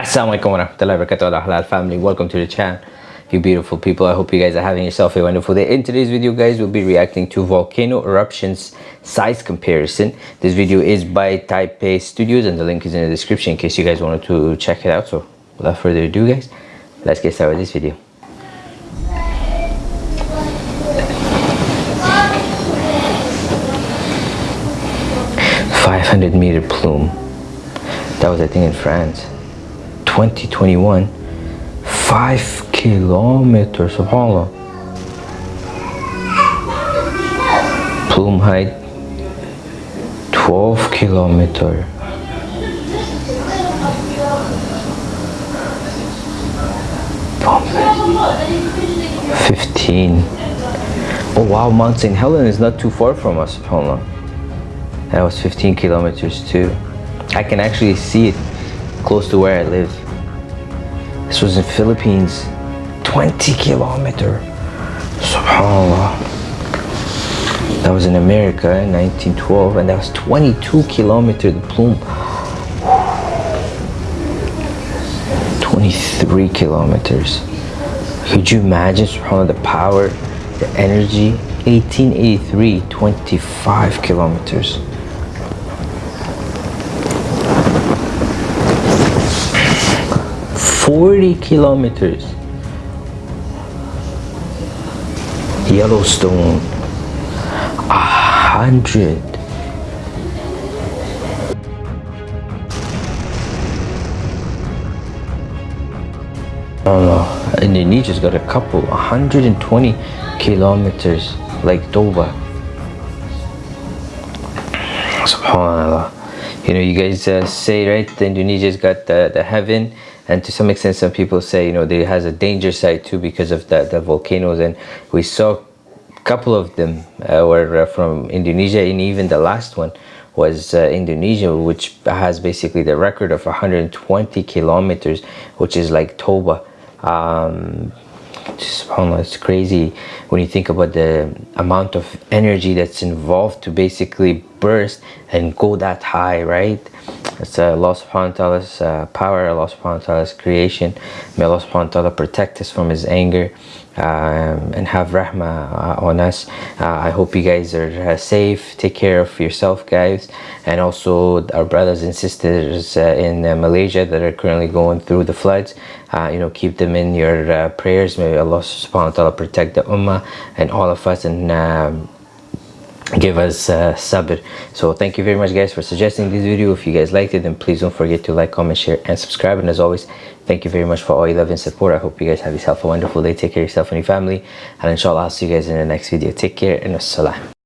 Assalamualaikum warahmatullahi wabarakatuh. Halal family. Welcome to the channel. You beautiful people. I hope you guys are having yourself a wonderful day. In today's video guys we'll be reacting to volcano eruptions size comparison. This video is by taipei studios and the link is in the description in case you guys wanted to check it out. So without further ado guys let's get started with this video. Five hundred meter plume. That was I think in France. 2021 5 kilometers of subhanallah plume height 12 kilometer Fifteen. Oh wow, Mount St. Helen is not too far from us, subhanAllah. That was 15 kilometers too. I can actually see it close to where I live. This was in Philippines. 20 kilometer. SubhanAllah. That was in America in 1912 and that was 22 kilometer the plume. 23 kilometers. Could you imagine subhanAllah the power, the energy? 1883, 25 kilometers. 40 kilometers. Yellowstone, a hundred. Oh no, Indonesia's got a couple, 120 kilometers, like Toba. Subhanallah. You know, you guys uh, say, right, Indonesia's got the, the heaven and to some extent some people say you know there has a danger side too because of the, the volcanoes and we saw a couple of them uh, were uh, from Indonesia and even the last one was uh, Indonesia which has basically the record of 120 kilometers which is like Toba. Um, it's crazy when you think about the amount of energy that's involved to basically burst and go that high right it's uh, Allah subhanahu wa ta'ala's uh, power, Allah subhanahu wa ta'ala's creation. May Allah subhanahu wa ta'ala protect us from his anger um, and have rahmah uh, on us. Uh, I hope you guys are uh, safe. Take care of yourself guys and also our brothers and sisters uh, in Malaysia that are currently going through the floods. you know, keep them in your prayers. May Allah subhanahu wa ta'ala protect the ummah and all of us and um, give us uh, sabr. So thank you very much guys for suggesting this video. If you guys liked it then please don't forget to like comment share and subscribe. And as always thank you very much for all your love and support. I hope you guys have yourself a wonderful day. Take care of yourself and your family. And inshallah i'll see you guys in the next video. Take care and assalam